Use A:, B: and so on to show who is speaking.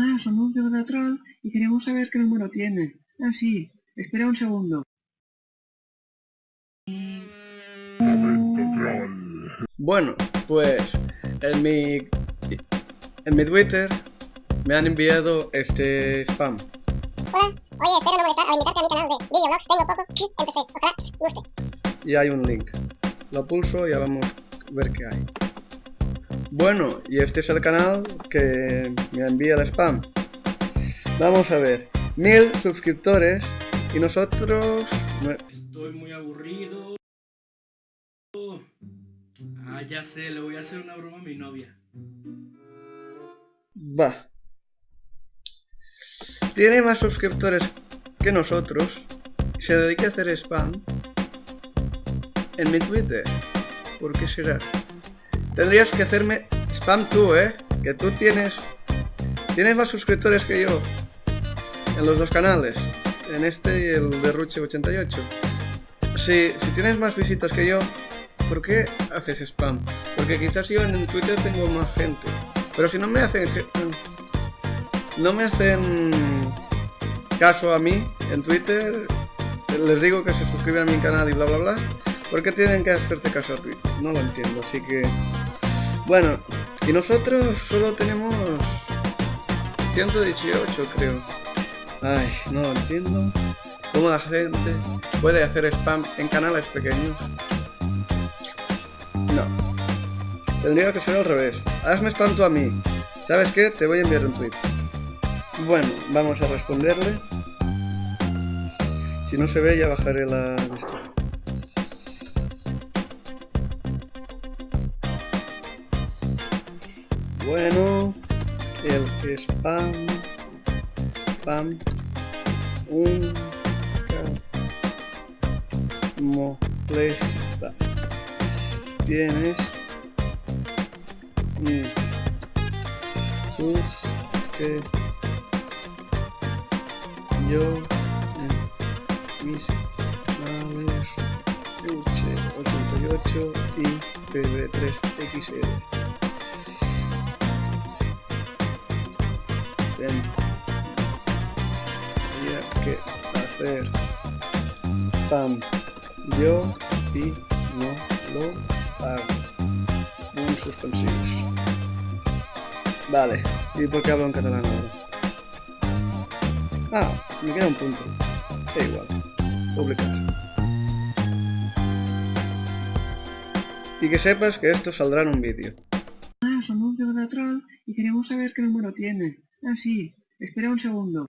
A: Ah, somos de Troll y queremos saber qué número tiene. Ah, sí. Espera un segundo.
B: Bueno, pues en mi en mi Twitter me han enviado este spam.
C: Hola, oye, espero no molestar al invitarte a mi canal de videoblogs. Tengo poco, empecé, ojalá guste.
B: Y hay un link. Lo pulso y ya vamos a ver qué hay. Bueno, y este es el canal que me envía el spam. Vamos a ver. Mil suscriptores y nosotros...
D: Estoy muy aburrido. Ah, ya sé, le voy a hacer una broma a mi novia.
B: Va. Tiene más suscriptores que nosotros. Se dedica a hacer spam en mi Twitter. ¿Por qué será? Tendrías que hacerme spam tú, ¿eh? Que tú tienes... Tienes más suscriptores que yo. En los dos canales. En este y el de Ruche88. Si, si tienes más visitas que yo, ¿por qué haces spam? Porque quizás yo en Twitter tengo más gente. Pero si no me hacen... No me hacen caso a mí en Twitter, les digo que se suscriban a mi canal y bla bla bla. ¿Por qué tienen que hacerte caso a ti? No lo entiendo, así que... Bueno, y nosotros solo tenemos 118 creo. Ay, no entiendo. ¿Cómo la gente puede hacer spam en canales pequeños? No. Tendría que ser al revés. Hazme spam tú a mí. ¿Sabes qué? Te voy a enviar un tweet. Bueno, vamos a responderle. Si no se ve ya bajaré la Bueno, el spam, spam, un molesta. Tienes mis sus que yo en mis canales 88 y TV3XL. Que hacer spam yo y no lo hago. Un suspensivos. Vale, ¿y por qué hablo en catalán? Ah, me queda un punto. Da igual. Publicar. Y que sepas que esto saldrá en un vídeo.
A: Ah, somos de Troll y queremos saber qué número tiene. Ah, sí. Espera un segundo.